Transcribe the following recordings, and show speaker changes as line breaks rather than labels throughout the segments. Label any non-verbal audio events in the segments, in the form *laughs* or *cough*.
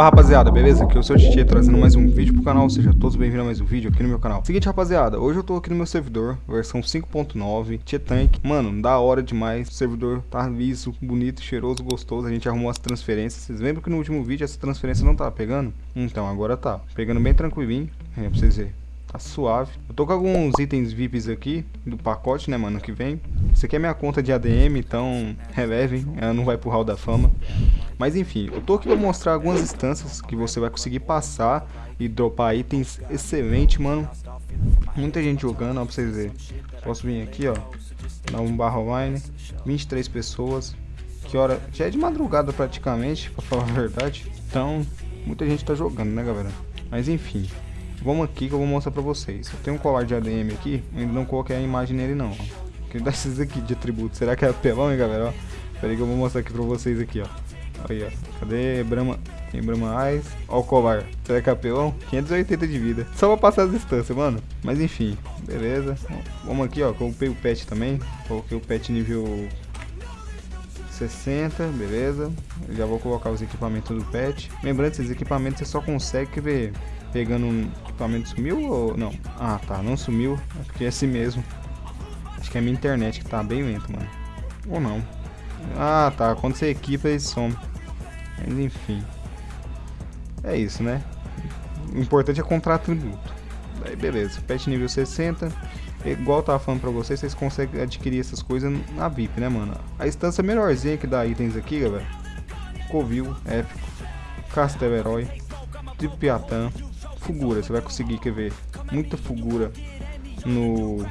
Fala rapaziada, beleza? Aqui eu sou o Titi trazendo mais um vídeo pro canal, seja todos bem-vindos a mais um vídeo aqui no meu canal. Seguinte rapaziada, hoje eu tô aqui no meu servidor, versão 5.9, T-Tank Mano, da hora demais, o servidor tá liso, bonito, cheiroso, gostoso. A gente arrumou as transferências, vocês lembram que no último vídeo essa transferência não tava pegando? Então agora tá, pegando bem tranquilinho, é, pra vocês verem Tá suave. Eu tô com alguns itens VIPs aqui do pacote, né, mano, que vem. Isso aqui é minha conta de ADM, então relevem, ela não vai pro hall da fama. Mas enfim, eu tô aqui pra mostrar algumas instâncias que você vai conseguir passar e dropar itens excelente, mano. Muita gente jogando, ó, pra vocês verem. Posso vir aqui, ó, dar um barra online, 23 pessoas. Que hora? Já é de madrugada praticamente, pra falar a verdade. Então, muita gente tá jogando, né, galera? Mas enfim, Vamos aqui que eu vou mostrar pra vocês. Eu tenho um colar de ADM aqui, ainda não coloquei a imagem nele não. Que desses aqui de atributos. Será que é apelão, hein, galera? Ó, pera aí que eu vou mostrar aqui pra vocês aqui, ó. Aí, ó. Cadê Brahma? Tem Brahma Eyes. Ó o colar. Será que é apelão? 580 de vida. Só pra passar as distâncias, mano. Mas enfim, beleza. Vamos aqui, ó. Coloquei o pet também. Coloquei o pet nível 60, beleza. Já vou colocar os equipamentos do pet. Lembrando, esses equipamentos você só consegue ver pegando equipamento sumiu ou não? Ah, tá, não sumiu, é porque é assim mesmo. Acho que é minha internet que tá bem lento, mano. Ou não. Ah, tá, quando você equipa ele some. Mas enfim. É isso, né? O importante é contrato tributo. Aí beleza, pet nível 60. Igual eu tava falando pra vocês, vocês conseguem adquirir essas coisas na VIP, né, mano? A instância melhorzinha que dá itens aqui, galera. Covil, épico. Castelo Herói. Tripiatã. Você vai conseguir, quer ver, muita Fugura no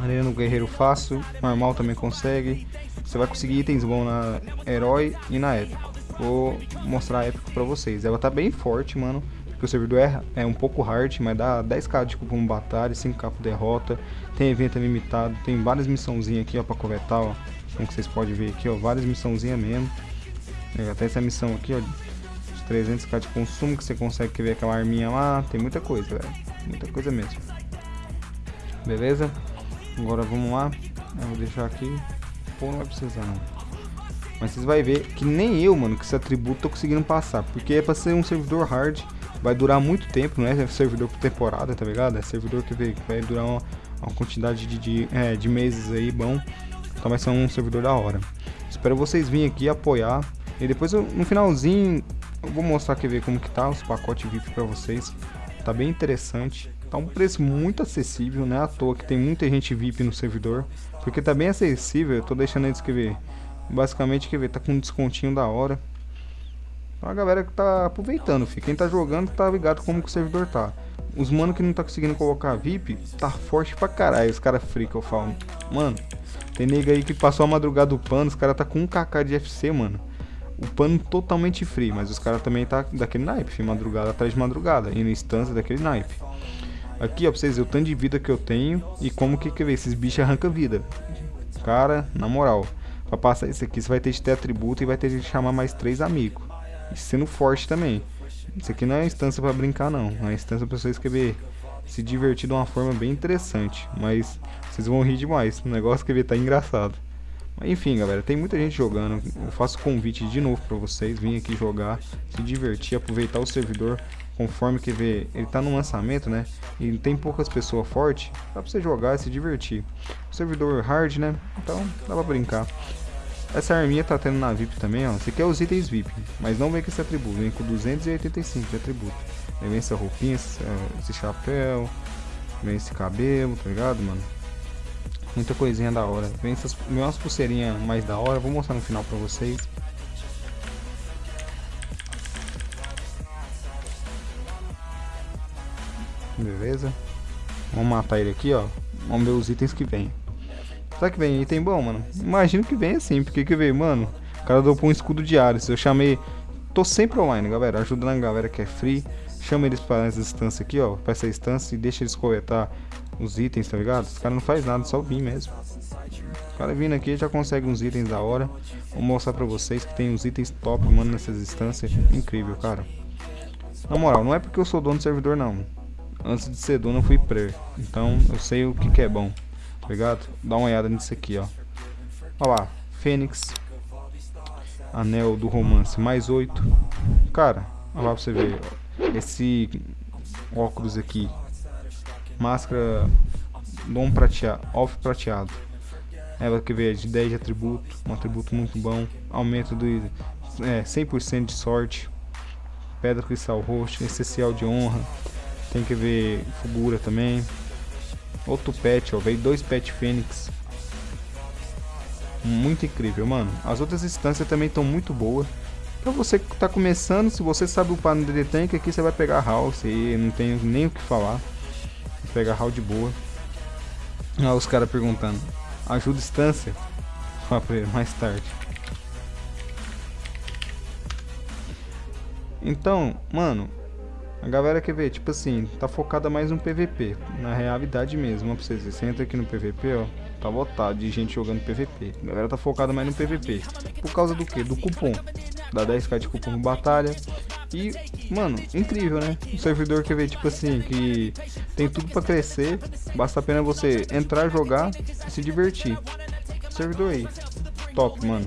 Arena no Guerreiro Fácil, normal também consegue. Você vai conseguir itens bons na Herói e na Épico. Vou mostrar a Épico pra vocês. Ela tá bem forte, mano. Porque o servidor é, é um pouco hard, mas dá 10k de cupom batalha, 5k por derrota. Tem evento limitado, tem várias missãozinhas aqui, ó, pra coletar, ó. Como vocês podem ver aqui, ó, várias missãozinhas mesmo. Até essa missão aqui, ó, 300k de consumo que você consegue ver aquela arminha lá. Tem muita coisa, velho. Muita coisa mesmo. Beleza? Agora vamos lá. Eu vou deixar aqui. Pô, não vai precisar não. Mas vocês vão ver que nem eu, mano, que esse atributo tô conseguindo passar. Porque é pra ser um servidor hard. Vai durar muito tempo, não é servidor por temporada, tá ligado? É servidor que vai durar uma, uma quantidade de, de, é, de meses aí bom. Então vai ser um servidor da hora. Espero vocês virem aqui apoiar. E depois no finalzinho eu vou mostrar aqui ver como que tá os pacotes VIP para vocês. Tá bem interessante. Tá um preço muito acessível, né? À toa que tem muita gente VIP no servidor. Porque tá bem acessível, eu tô deixando eles escrever. Basicamente, quer ver, tá com um descontinho da hora. Então a galera que tá aproveitando, filho. Quem tá jogando tá ligado como que o servidor tá. Os mano que não tá conseguindo colocar VIP, tá forte pra caralho, os caras free que eu falo. Mano, tem nega aí que passou a madrugada do pano, os caras tá com um kk de FC, mano o pano totalmente free, mas os caras também tá daquele naipe, madrugada atrás de madrugada, e na instância daquele naipe. Aqui, ó, pra vocês verem o tanto de vida que eu tenho e como que, que esses bichos arrancam vida. Cara, na moral, pra passar isso aqui, você vai ter que ter atributo e vai ter que chamar mais três amigos. E sendo forte também. Isso aqui não é instância pra brincar, não. É instância pra vocês querer se divertir de uma forma bem interessante. Mas vocês vão rir demais. O negócio que tá engraçado. Enfim, galera, tem muita gente jogando. Eu faço convite de novo para vocês, vir aqui jogar, se divertir, aproveitar o servidor conforme que vê, ele tá no lançamento, né? E tem poucas pessoas fortes, dá pra você jogar e se divertir. O servidor hard, né? Então dá pra brincar. Essa arminha tá tendo na VIP também, ó. Esse aqui é os itens VIP, mas não vem com esse atributo, vem com 285 de atributo. Aí vem essa roupinha, esse chapéu, vem esse cabelo, tá ligado, mano? Muita coisinha da hora. Vem essas umas pulseirinhas mais da hora. Vou mostrar no final pra vocês. Beleza. Vamos matar ele aqui, ó. Vamos ver os itens que vem. Será que vem item bom, mano? Imagino que vem assim. Porque que veio, mano? O cara deu um escudo de Ares. Eu chamei... Tô sempre online, galera. Ajudando a galera que é free. Chama eles para essa instância aqui, ó. Pra essa instância e deixa eles coletar os itens, tá ligado? Os caras não faz nada, só vir mesmo. O cara vindo aqui já consegue uns itens da hora. Vou mostrar pra vocês que tem uns itens top, mano, nessas instâncias. Incrível, cara. Na moral, não é porque eu sou dono do servidor, não. Antes de ser dono, eu fui player. Então, eu sei o que, que é bom. Tá ligado? Dá uma olhada nisso aqui, ó. Olha lá. Fênix. Anel do romance mais 8. Cara, olha lá pra você ver. Esse óculos aqui. Máscara dom prateado, off prateado. Ela que vê de 10 de atributo, um atributo muito bom. Aumento do é, 100% de sorte. Pedra cristal roxo, essencial de honra. Tem que ver figura também. Outro pet, ó, veio dois pet fênix. Muito incrível, mano. As outras instâncias também estão muito boas. Pra você que tá começando, se você sabe upar no DD Tank, aqui você vai pegar house e não tenho nem o que falar. House de boa. Olha os caras perguntando. Ajuda instância? Fala pra ele, mais tarde. Então, mano, a galera quer ver, tipo assim, tá focada mais no PVP, na realidade mesmo, ó, pra vocês verem. Você entra aqui no PVP, ó, tá lotado de gente jogando PVP. A galera tá focada mais no PVP. Por causa do que? Do cupom. Dá 10k de cupom batalha. E, mano, incrível, né? Um servidor quer ver, tipo assim, que tem tudo pra crescer. Basta apenas você entrar, jogar e se divertir. Servidor aí. Top, mano.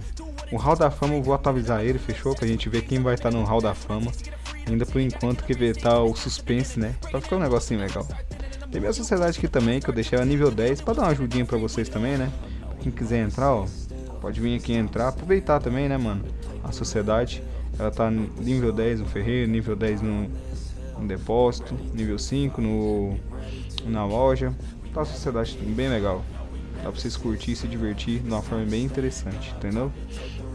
O Hall da Fama eu vou atualizar ele, fechou? Pra gente ver quem vai estar tá no Hall da Fama. Ainda por enquanto que ver tá o suspense, né? Pra ficar um negocinho legal. Tem minha sociedade aqui também, que eu deixei ela nível 10, pra dar uma ajudinha pra vocês também, né? Quem quiser entrar, ó, pode vir aqui entrar, aproveitar também, né, mano? A sociedade, ela tá nível 10 no ferreiro, nível 10 no, no depósito, nível 5 no, na loja. Tá a sociedade bem legal. Dá pra vocês curtir e se divertir de uma forma bem interessante, entendeu?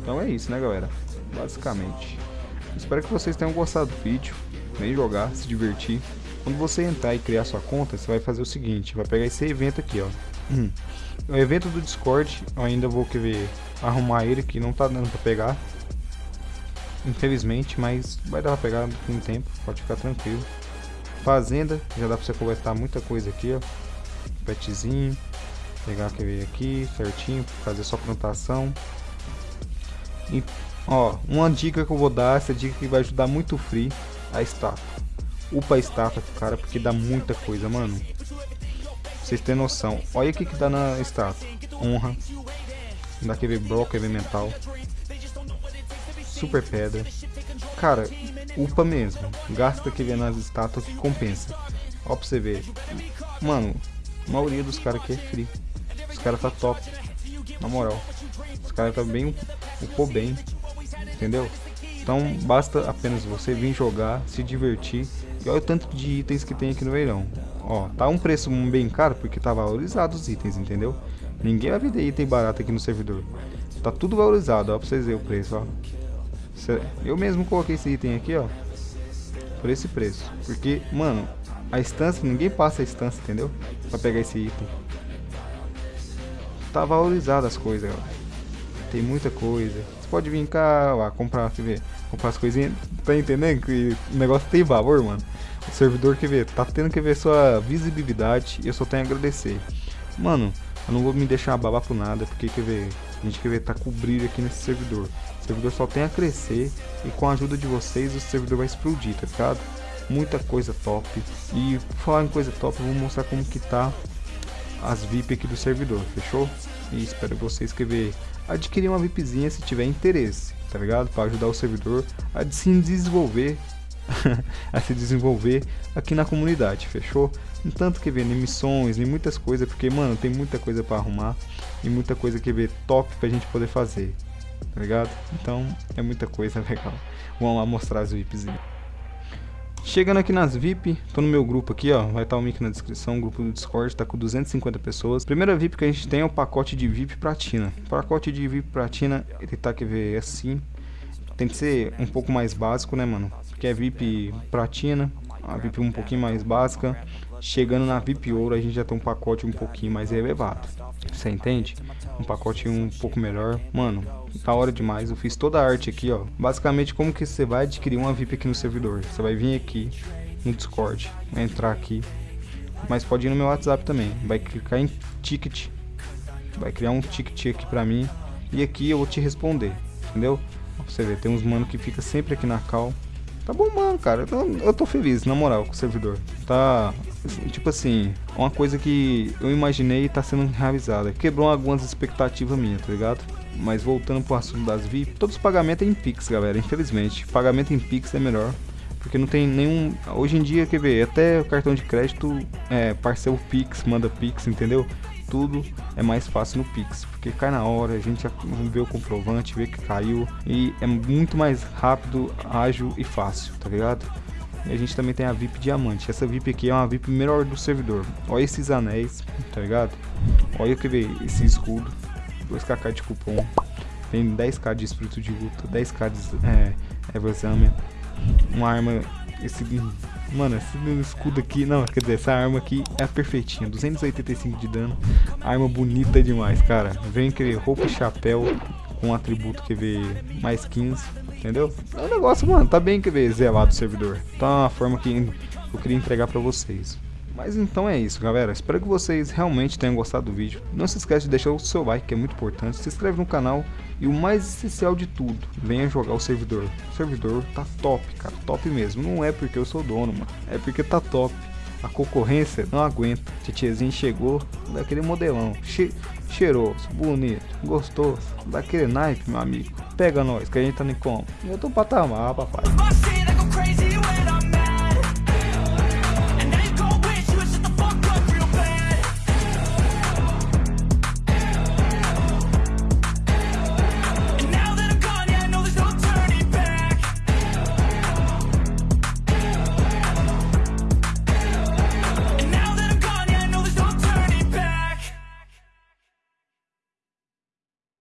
Então é isso, né, galera? Basicamente. Espero que vocês tenham gostado do vídeo. Vem jogar, se divertir. Quando você entrar e criar sua conta, você vai fazer o seguinte, vai pegar esse evento aqui, ó. Hum. *clears throat* O evento do Discord, eu ainda vou querer arrumar ele, que não tá dando pra pegar. Infelizmente, mas vai dar pra pegar com um tempo, pode ficar tranquilo. Fazenda, já dá pra você coletar muita coisa aqui, ó. Petzinho, pegar aquele aqui certinho, fazer sua plantação. E Ó, uma dica que eu vou dar, essa dica que vai ajudar muito o Free, a estátua. Upa a estátua, cara, porque dá muita coisa, mano. Vocês terem noção. Olha o que que dá na estátua. Honra. Dá aquele bloco elemental. Super pedra. Cara, upa mesmo. Gasta que vem nas estátuas que compensa. Ó pra você ver. Mano, a maioria dos caras aqui é free. Os caras tá top. Na moral. Os caras tá bem. Upou bem entendeu? Então basta apenas você vir jogar, se divertir e olha o tanto de itens que tem aqui no verão. Ó, tá um preço bem caro porque tá valorizado os itens, entendeu? Ninguém vai vender item barato aqui no servidor. Tá tudo valorizado, ó, pra vocês verem o preço, ó. Eu mesmo coloquei esse item aqui, ó. Por esse preço. Porque, mano, a estância, ninguém passa a estância, entendeu? Pra pegar esse item. Tá valorizado as coisas, ó. Tem muita coisa pode vir cá, lá, comprar, quer ver, comprar as coisinhas. Tá entendendo que o negócio tem valor, mano? O servidor, quer ver, tá tendo que ver sua visibilidade eu só tenho a agradecer. Mano, eu não vou me deixar babar por nada, porque, quer ver, a gente quer ver, tá com brilho aqui nesse servidor. O servidor só tem a crescer e com a ajuda de vocês o servidor vai explodir, tá ligado? Muita coisa top. E falar em coisa top, eu vou mostrar como que tá as VIP aqui do servidor, fechou? E espero vocês que ver adquirir uma VIPzinha se tiver interesse, tá ligado? Para ajudar o servidor a se desenvolver, *laughs* a se desenvolver aqui na comunidade, fechou? Tanto que ver nem missões, nem muitas coisas, porque mano, tem muita coisa para arrumar e muita coisa que ver top pra gente poder fazer, tá ligado? Então é muita coisa *laughs* legal. Vamos lá mostrar as VIPzinhas. Chegando aqui nas VIP, tô no meu grupo aqui, ó, vai estar o link na descrição, o grupo do Discord, tá com 250 pessoas. Primeira VIP que a gente tem é o pacote de VIP Platina. O pacote de VIP Platina, ele tá, quer ver, assim, tem que ser um pouco mais básico, né, mano? Porque é VIP Platina, a VIP um pouquinho mais básica. Chegando na VIP Ouro, a gente já tem um pacote um pouquinho mais elevado. Você entende? Um pacote um pouco melhor. Mano, tá hora demais. Eu fiz toda a arte aqui, ó. Basicamente, como que você vai adquirir uma VIP aqui no servidor? Você vai vir aqui no Discord, entrar aqui. Mas pode ir no meu WhatsApp também. Vai clicar em ticket. Vai criar um ticket aqui pra mim. E aqui eu vou te responder. Entendeu? Pra você ver, tem uns mano que fica sempre aqui na cal Tá bombando, cara. Eu, eu tô feliz, na moral, com o servidor. Tá. Tipo assim, uma coisa que eu imaginei tá sendo realizada. Quebrou algumas expectativas minhas, tá ligado? Mas voltando pro assunto das VIP, todos os pagamentos é em Pix, galera. Infelizmente, pagamento em Pix é melhor. Porque não tem nenhum. Hoje em dia, quer ver? Até o cartão de crédito é parcel Pix, manda Pix, entendeu? Tudo é mais fácil no Pix, porque cai na hora, a gente vê o comprovante, vê que caiu e é muito mais rápido, ágil e fácil, tá ligado? E a gente também tem a VIP Diamante. Essa VIP aqui é uma VIP melhor do servidor. Olha esses anéis, tá ligado? Olha que ver esse escudo, 2kk de cupom, tem 10k de espírito de luta, 10k de é, Everzamen, uma arma, esse, mano, esse escudo aqui, não, quer dizer, essa arma aqui é perfeitinha, 285 de dano, arma bonita demais, cara, vem que roupa e chapéu com atributo que vê mais 15, entendeu? É um negócio, mano, tá bem que vê zelado o servidor, tá uma forma que eu queria entregar pra vocês. Mas então é isso, galera. Espero que vocês realmente tenham gostado do vídeo. Não se esquece de deixar o seu like, que é muito importante. Se inscreve no canal. E o mais essencial de tudo, venha jogar o servidor. O servidor tá top, cara. Top mesmo. Não é porque eu sou dono, mano. É porque tá top. A concorrência não aguenta. Tietezinho chegou daquele modelão. Che cheiroso, bonito, gostoso. Daquele naipe, meu amigo. Pega nós, que a gente tá nem como. Eu tô patamar, papai.